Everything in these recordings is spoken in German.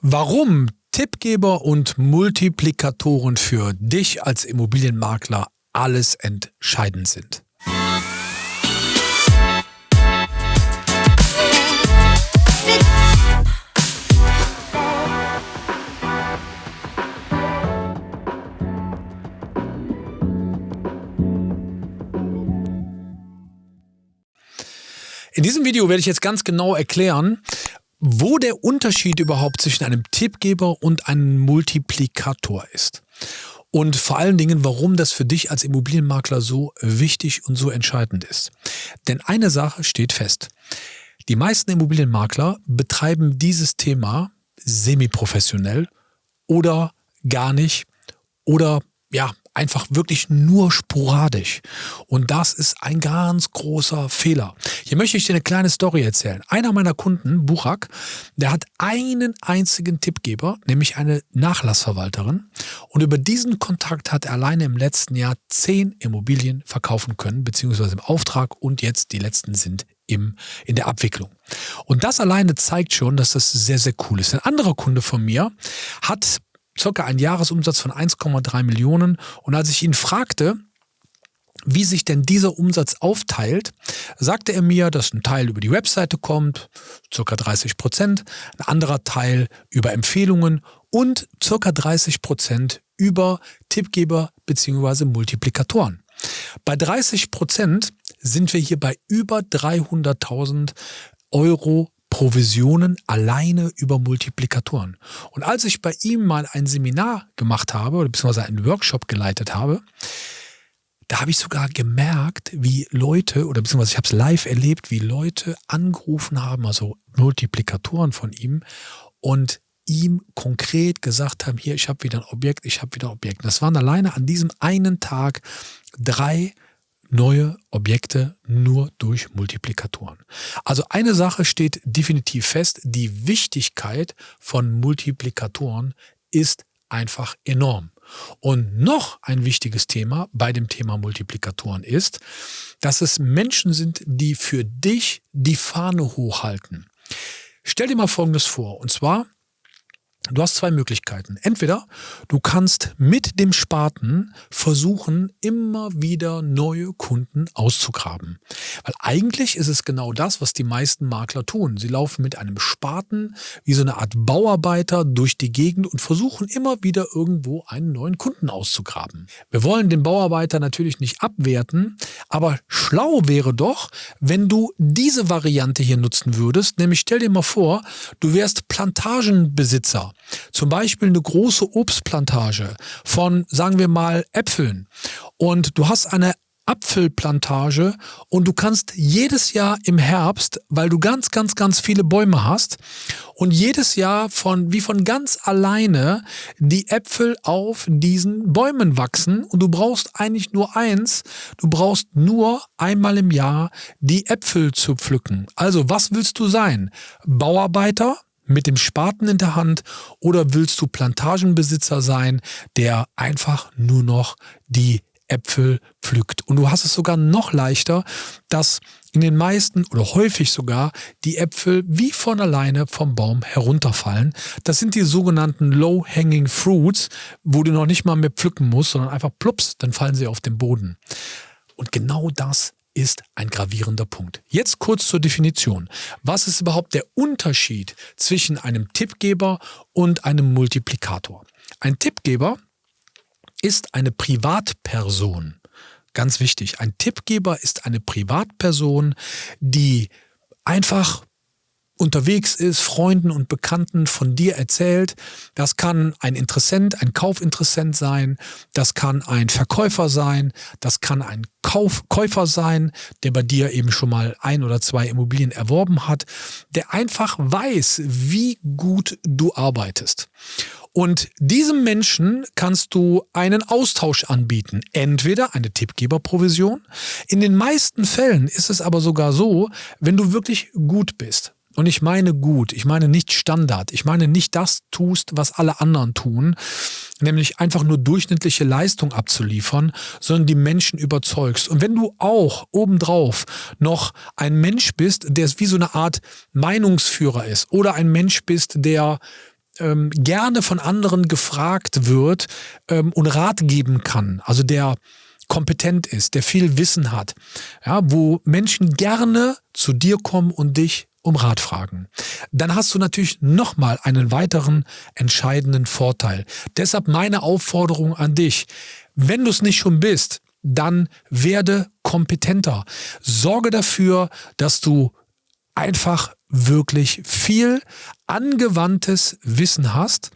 Warum Tippgeber und Multiplikatoren für dich als Immobilienmakler alles entscheidend sind. In diesem Video werde ich jetzt ganz genau erklären, wo der Unterschied überhaupt zwischen einem Tippgeber und einem Multiplikator ist. Und vor allen Dingen, warum das für dich als Immobilienmakler so wichtig und so entscheidend ist. Denn eine Sache steht fest. Die meisten Immobilienmakler betreiben dieses Thema semi-professionell oder gar nicht oder ja, einfach wirklich nur sporadisch. Und das ist ein ganz großer Fehler. Hier möchte ich dir eine kleine Story erzählen. Einer meiner Kunden, Buchak, der hat einen einzigen Tippgeber, nämlich eine Nachlassverwalterin. Und über diesen Kontakt hat er alleine im letzten Jahr zehn Immobilien verkaufen können, beziehungsweise im Auftrag und jetzt die letzten sind im, in der Abwicklung. Und das alleine zeigt schon, dass das sehr, sehr cool ist. Ein anderer Kunde von mir hat circa einen Jahresumsatz von 1,3 Millionen. Und als ich ihn fragte, wie sich denn dieser Umsatz aufteilt, sagte er mir, dass ein Teil über die Webseite kommt, circa 30 Prozent, ein anderer Teil über Empfehlungen und circa 30 Prozent über Tippgeber bzw. Multiplikatoren. Bei 30 Prozent sind wir hier bei über 300.000 Euro Provisionen alleine über Multiplikatoren. Und als ich bei ihm mal ein Seminar gemacht habe, oder beziehungsweise einen Workshop geleitet habe, da habe ich sogar gemerkt, wie Leute, oder beziehungsweise ich habe es live erlebt, wie Leute angerufen haben, also Multiplikatoren von ihm, und ihm konkret gesagt haben, hier, ich habe wieder ein Objekt, ich habe wieder ein Objekt. Das waren alleine an diesem einen Tag drei neue Objekte nur durch Multiplikatoren. Also eine Sache steht definitiv fest, die Wichtigkeit von Multiplikatoren ist einfach enorm. Und noch ein wichtiges Thema bei dem Thema Multiplikatoren ist, dass es Menschen sind, die für dich die Fahne hochhalten. Stell dir mal Folgendes vor, und zwar Du hast zwei Möglichkeiten. Entweder du kannst mit dem Spaten versuchen, immer wieder neue Kunden auszugraben. Weil eigentlich ist es genau das, was die meisten Makler tun. Sie laufen mit einem Spaten wie so eine Art Bauarbeiter durch die Gegend und versuchen immer wieder irgendwo einen neuen Kunden auszugraben. Wir wollen den Bauarbeiter natürlich nicht abwerten, aber schlau wäre doch, wenn du diese Variante hier nutzen würdest. Nämlich stell dir mal vor, du wärst Plantagenbesitzer zum Beispiel eine große Obstplantage von, sagen wir mal, Äpfeln und du hast eine Apfelplantage und du kannst jedes Jahr im Herbst, weil du ganz, ganz, ganz viele Bäume hast und jedes Jahr von, wie von ganz alleine die Äpfel auf diesen Bäumen wachsen und du brauchst eigentlich nur eins, du brauchst nur einmal im Jahr die Äpfel zu pflücken. Also was willst du sein? Bauarbeiter? Mit dem Spaten in der Hand oder willst du Plantagenbesitzer sein, der einfach nur noch die Äpfel pflückt. Und du hast es sogar noch leichter, dass in den meisten oder häufig sogar die Äpfel wie von alleine vom Baum herunterfallen. Das sind die sogenannten Low-Hanging Fruits, wo du noch nicht mal mehr pflücken musst, sondern einfach plups, dann fallen sie auf den Boden. Und genau das ist ein gravierender Punkt. Jetzt kurz zur Definition. Was ist überhaupt der Unterschied zwischen einem Tippgeber und einem Multiplikator? Ein Tippgeber ist eine Privatperson. Ganz wichtig, ein Tippgeber ist eine Privatperson, die einfach unterwegs ist, Freunden und Bekannten von dir erzählt. Das kann ein Interessent, ein Kaufinteressent sein, das kann ein Verkäufer sein, das kann ein Kauf, Käufer sein, der bei dir eben schon mal ein oder zwei Immobilien erworben hat, der einfach weiß, wie gut du arbeitest. Und diesem Menschen kannst du einen Austausch anbieten. Entweder eine Tippgeberprovision. In den meisten Fällen ist es aber sogar so, wenn du wirklich gut bist. Und ich meine gut, ich meine nicht Standard, ich meine nicht das tust, was alle anderen tun, nämlich einfach nur durchschnittliche Leistung abzuliefern, sondern die Menschen überzeugst. Und wenn du auch obendrauf noch ein Mensch bist, der wie so eine Art Meinungsführer ist oder ein Mensch bist, der ähm, gerne von anderen gefragt wird ähm, und Rat geben kann, also der kompetent ist, der viel Wissen hat, ja, wo Menschen gerne zu dir kommen und dich um Rat fragen. Dann hast du natürlich nochmal einen weiteren entscheidenden Vorteil. Deshalb meine Aufforderung an dich, wenn du es nicht schon bist, dann werde kompetenter. Sorge dafür, dass du einfach wirklich viel angewandtes Wissen hast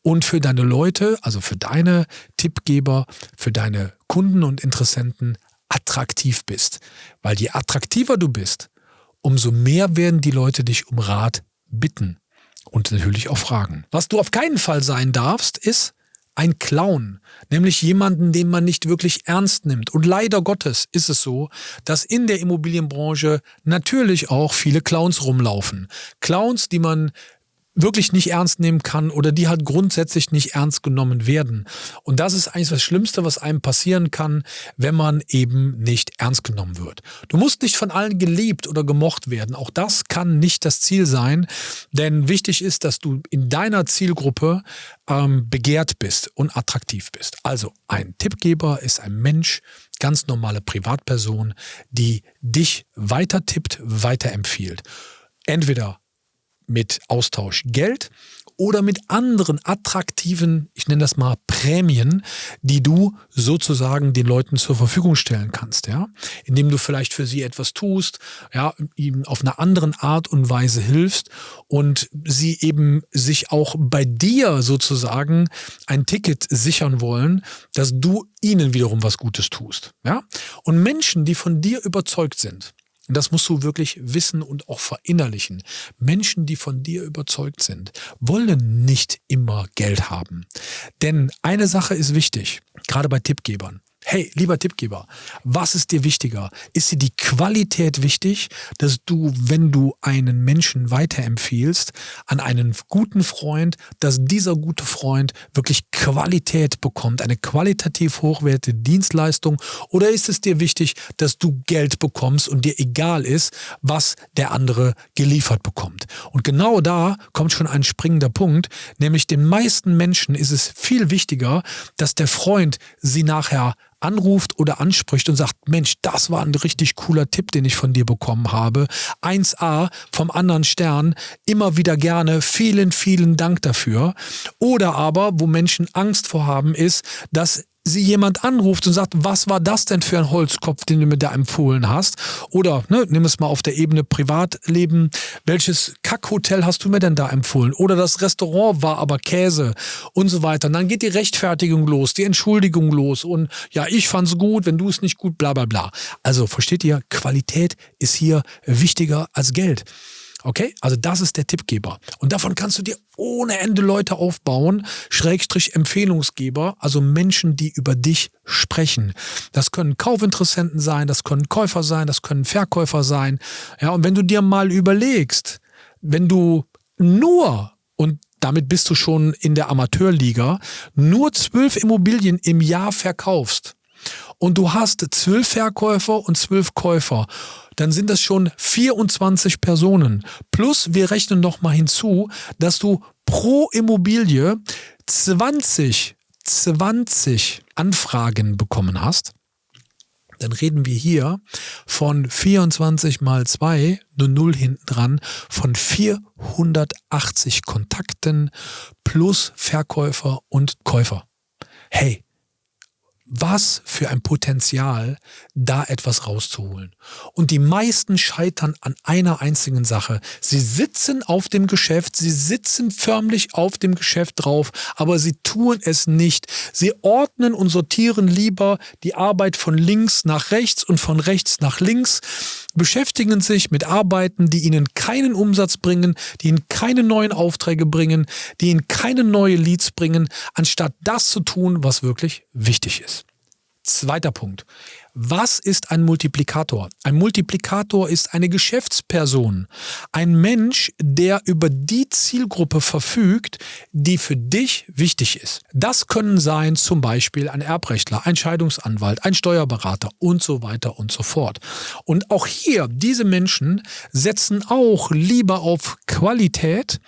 und für deine Leute, also für deine Tippgeber, für deine Kunden und Interessenten attraktiv bist. Weil je attraktiver du bist, umso mehr werden die Leute dich um Rat bitten und natürlich auch fragen. Was du auf keinen Fall sein darfst, ist ein Clown, nämlich jemanden, den man nicht wirklich ernst nimmt. Und leider Gottes ist es so, dass in der Immobilienbranche natürlich auch viele Clowns rumlaufen. Clowns, die man wirklich nicht ernst nehmen kann oder die halt grundsätzlich nicht ernst genommen werden. Und das ist eigentlich das Schlimmste, was einem passieren kann, wenn man eben nicht ernst genommen wird. Du musst nicht von allen geliebt oder gemocht werden. Auch das kann nicht das Ziel sein, denn wichtig ist, dass du in deiner Zielgruppe ähm, begehrt bist und attraktiv bist. Also ein Tippgeber ist ein Mensch, ganz normale Privatperson, die dich weiter tippt, weiterempfiehlt. Entweder mit Austausch Geld oder mit anderen attraktiven, ich nenne das mal Prämien, die du sozusagen den Leuten zur Verfügung stellen kannst, ja, indem du vielleicht für sie etwas tust, ja, ihm auf einer anderen Art und Weise hilfst und sie eben sich auch bei dir sozusagen ein Ticket sichern wollen, dass du ihnen wiederum was Gutes tust, ja. Und Menschen, die von dir überzeugt sind, und das musst du wirklich wissen und auch verinnerlichen. Menschen, die von dir überzeugt sind, wollen nicht immer Geld haben. Denn eine Sache ist wichtig, gerade bei Tippgebern. Hey, lieber Tippgeber, was ist dir wichtiger? Ist dir die Qualität wichtig, dass du, wenn du einen Menschen weiterempfiehlst an einen guten Freund, dass dieser gute Freund wirklich Qualität bekommt, eine qualitativ hochwertige Dienstleistung? Oder ist es dir wichtig, dass du Geld bekommst und dir egal ist, was der andere geliefert bekommt? Und genau da kommt schon ein springender Punkt, nämlich den meisten Menschen ist es viel wichtiger, dass der Freund sie nachher anruft oder anspricht und sagt, Mensch, das war ein richtig cooler Tipp, den ich von dir bekommen habe. 1a vom anderen Stern, immer wieder gerne, vielen, vielen Dank dafür. Oder aber, wo Menschen Angst vor haben, ist, dass sie jemand anruft und sagt, was war das denn für ein Holzkopf, den du mir da empfohlen hast? Oder, ne, nimm es mal auf der Ebene Privatleben, welches Kackhotel hast du mir denn da empfohlen? Oder das Restaurant war aber Käse und so weiter. Und dann geht die Rechtfertigung los, die Entschuldigung los und ja, ich fand's gut, wenn du es nicht gut, bla bla bla. Also versteht ihr, Qualität ist hier wichtiger als Geld. Okay, also das ist der Tippgeber. Und davon kannst du dir ohne Ende Leute aufbauen, Schrägstrich Empfehlungsgeber, also Menschen, die über dich sprechen. Das können Kaufinteressenten sein, das können Käufer sein, das können Verkäufer sein. Ja, und wenn du dir mal überlegst, wenn du nur und damit bist du schon in der Amateurliga, nur zwölf Immobilien im Jahr verkaufst und du hast zwölf Verkäufer und zwölf Käufer, dann sind das schon 24 Personen. Plus wir rechnen noch mal hinzu, dass du pro Immobilie 20, 20 Anfragen bekommen hast dann reden wir hier von 24 mal 2, nur 0 hinten dran, von 480 Kontakten plus Verkäufer und Käufer. Hey, was für ein Potenzial, da etwas rauszuholen. Und die meisten scheitern an einer einzigen Sache. Sie sitzen auf dem Geschäft, sie sitzen förmlich auf dem Geschäft drauf, aber sie tun es nicht. Sie ordnen und sortieren lieber die Arbeit von links nach rechts und von rechts nach links, beschäftigen sich mit Arbeiten, die ihnen keinen Umsatz bringen, die ihnen keine neuen Aufträge bringen, die ihnen keine neuen Leads bringen, anstatt das zu tun, was wirklich wichtig ist. Zweiter Punkt. Was ist ein Multiplikator? Ein Multiplikator ist eine Geschäftsperson, ein Mensch, der über die Zielgruppe verfügt, die für dich wichtig ist. Das können sein zum Beispiel ein Erbrechtler, ein Scheidungsanwalt, ein Steuerberater und so weiter und so fort. Und auch hier, diese Menschen setzen auch lieber auf Qualität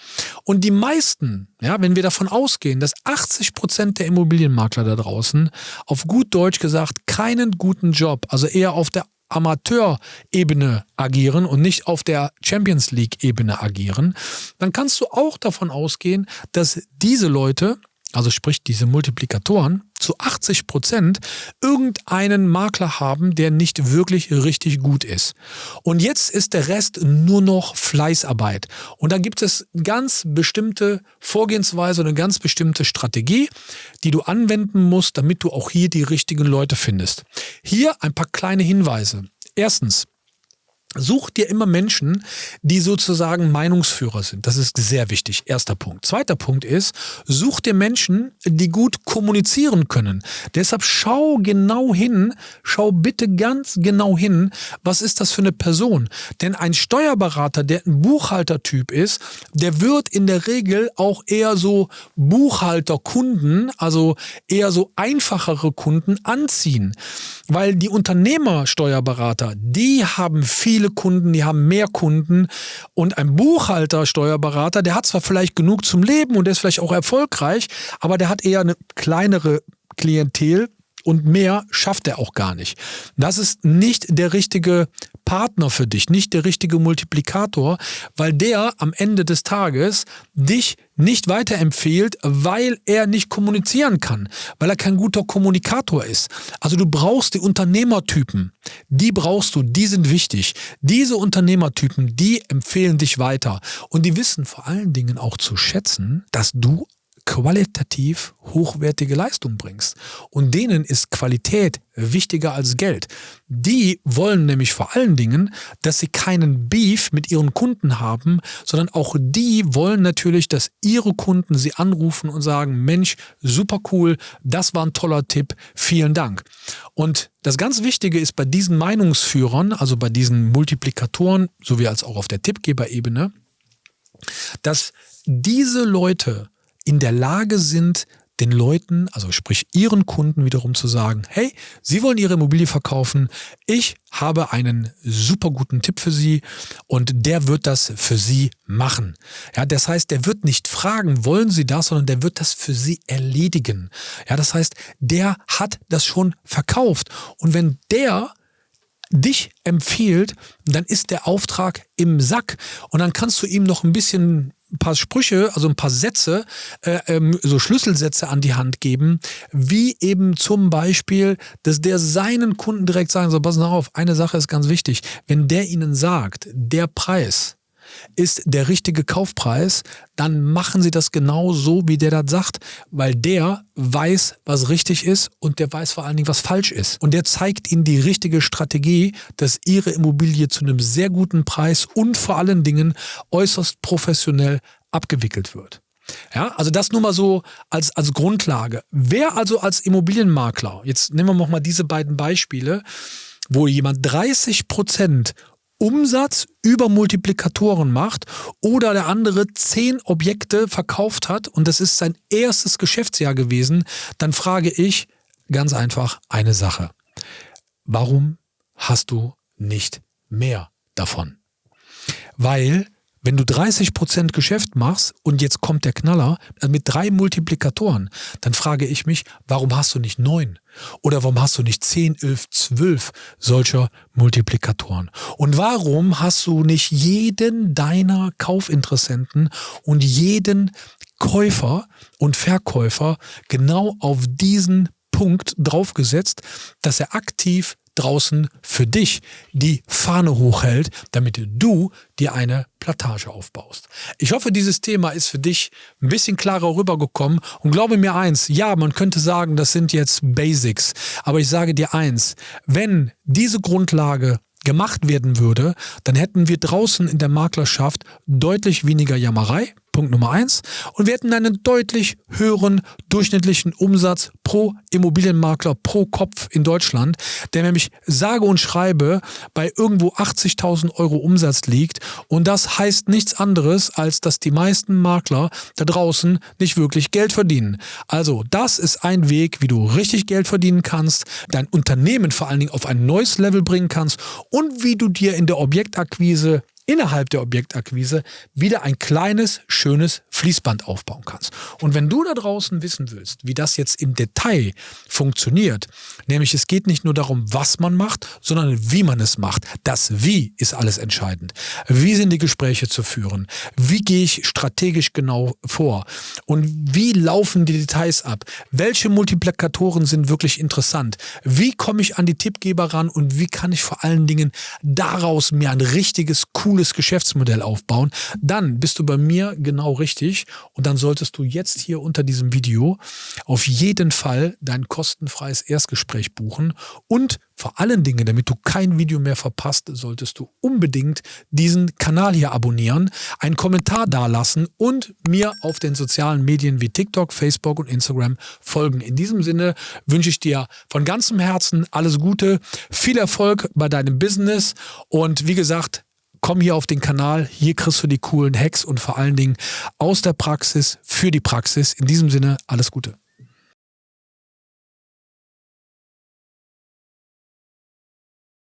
und die meisten, ja, wenn wir davon ausgehen, dass 80 Prozent der Immobilienmakler da draußen auf gut Deutsch gesagt keinen guten Job, also eher auf der Amateurebene agieren und nicht auf der Champions League-Ebene agieren, dann kannst du auch davon ausgehen, dass diese Leute also sprich diese Multiplikatoren, zu 80 Prozent irgendeinen Makler haben, der nicht wirklich richtig gut ist. Und jetzt ist der Rest nur noch Fleißarbeit. Und da gibt es ganz bestimmte Vorgehensweise, eine ganz bestimmte Strategie, die du anwenden musst, damit du auch hier die richtigen Leute findest. Hier ein paar kleine Hinweise. Erstens, Such dir immer Menschen, die sozusagen Meinungsführer sind. Das ist sehr wichtig. Erster Punkt. Zweiter Punkt ist, such dir Menschen, die gut kommunizieren können. Deshalb schau genau hin, schau bitte ganz genau hin, was ist das für eine Person. Denn ein Steuerberater, der ein Buchhaltertyp ist, der wird in der Regel auch eher so Buchhalterkunden, also eher so einfachere Kunden anziehen. Weil die Unternehmersteuerberater, die haben viele Kunden, die haben mehr Kunden. Und ein Buchhalter, Steuerberater, der hat zwar vielleicht genug zum Leben und der ist vielleicht auch erfolgreich, aber der hat eher eine kleinere Klientel und mehr schafft er auch gar nicht. Das ist nicht der richtige Partner für dich, nicht der richtige Multiplikator, weil der am Ende des Tages dich nicht weiterempfiehlt, weil er nicht kommunizieren kann, weil er kein guter Kommunikator ist. Also du brauchst die Unternehmertypen, die brauchst du, die sind wichtig. Diese Unternehmertypen, die empfehlen dich weiter und die wissen vor allen Dingen auch zu schätzen, dass du qualitativ hochwertige Leistung bringst. Und denen ist Qualität wichtiger als Geld. Die wollen nämlich vor allen Dingen, dass sie keinen Beef mit ihren Kunden haben, sondern auch die wollen natürlich, dass ihre Kunden sie anrufen und sagen, Mensch, super cool, das war ein toller Tipp, vielen Dank. Und das ganz Wichtige ist bei diesen Meinungsführern, also bei diesen Multiplikatoren, sowie als auch auf der Tippgeberebene, dass diese Leute in der Lage sind, den Leuten, also sprich ihren Kunden wiederum zu sagen, hey, Sie wollen Ihre Immobilie verkaufen, ich habe einen super guten Tipp für Sie und der wird das für Sie machen. Ja, das heißt, der wird nicht fragen, wollen Sie das, sondern der wird das für Sie erledigen. Ja, das heißt, der hat das schon verkauft und wenn der dich empfiehlt, dann ist der Auftrag im Sack und dann kannst du ihm noch ein bisschen ein paar Sprüche, also ein paar Sätze, äh, ähm, so Schlüsselsätze an die Hand geben, wie eben zum Beispiel, dass der seinen Kunden direkt sagen soll, pass auf, eine Sache ist ganz wichtig, wenn der ihnen sagt, der Preis, ist der richtige Kaufpreis, dann machen Sie das genau so, wie der das sagt, weil der weiß, was richtig ist und der weiß vor allen Dingen, was falsch ist. Und der zeigt Ihnen die richtige Strategie, dass Ihre Immobilie zu einem sehr guten Preis und vor allen Dingen äußerst professionell abgewickelt wird. Ja, also das nur mal so als, als Grundlage. Wer also als Immobilienmakler, jetzt nehmen wir noch mal diese beiden Beispiele, wo jemand 30 Prozent Umsatz über Multiplikatoren macht oder der andere zehn Objekte verkauft hat und das ist sein erstes Geschäftsjahr gewesen, dann frage ich ganz einfach eine Sache. Warum hast du nicht mehr davon? Weil wenn du 30% Geschäft machst und jetzt kommt der Knaller äh, mit drei Multiplikatoren, dann frage ich mich, warum hast du nicht neun? Oder warum hast du nicht zehn, elf, zwölf solcher Multiplikatoren? Und warum hast du nicht jeden deiner Kaufinteressenten und jeden Käufer und Verkäufer genau auf diesen Punkt draufgesetzt, dass er aktiv draußen für dich die Fahne hochhält, damit du dir eine Plantage aufbaust. Ich hoffe, dieses Thema ist für dich ein bisschen klarer rübergekommen. Und glaube mir eins, ja, man könnte sagen, das sind jetzt Basics, aber ich sage dir eins, wenn diese Grundlage gemacht werden würde, dann hätten wir draußen in der Maklerschaft deutlich weniger Jammerei, Punkt Nummer eins. Und wir hätten einen deutlich höheren durchschnittlichen Umsatz pro Immobilienmakler pro Kopf in Deutschland, der nämlich sage und schreibe bei irgendwo 80.000 Euro Umsatz liegt. Und das heißt nichts anderes, als dass die meisten Makler da draußen nicht wirklich Geld verdienen. Also das ist ein Weg, wie du richtig Geld verdienen kannst, dein Unternehmen vor allen Dingen auf ein neues Level bringen kannst und wie du dir in der Objektakquise innerhalb der Objektakquise wieder ein kleines, schönes Fließband aufbauen kannst. Und wenn du da draußen wissen willst, wie das jetzt im Detail funktioniert, nämlich es geht nicht nur darum, was man macht, sondern wie man es macht. Das Wie ist alles entscheidend. Wie sind die Gespräche zu führen? Wie gehe ich strategisch genau vor? Und wie laufen die Details ab? Welche Multiplikatoren sind wirklich interessant? Wie komme ich an die Tippgeber ran und wie kann ich vor allen Dingen daraus mir ein richtiges, cooles cooles Geschäftsmodell aufbauen, dann bist du bei mir genau richtig und dann solltest du jetzt hier unter diesem Video auf jeden Fall dein kostenfreies Erstgespräch buchen und vor allen Dingen, damit du kein Video mehr verpasst, solltest du unbedingt diesen Kanal hier abonnieren, einen Kommentar dalassen und mir auf den sozialen Medien wie TikTok, Facebook und Instagram folgen. In diesem Sinne wünsche ich dir von ganzem Herzen alles Gute, viel Erfolg bei deinem Business und wie gesagt, komm hier auf den Kanal, hier kriegst du die coolen Hacks und vor allen Dingen aus der Praxis für die Praxis. In diesem Sinne, alles Gute.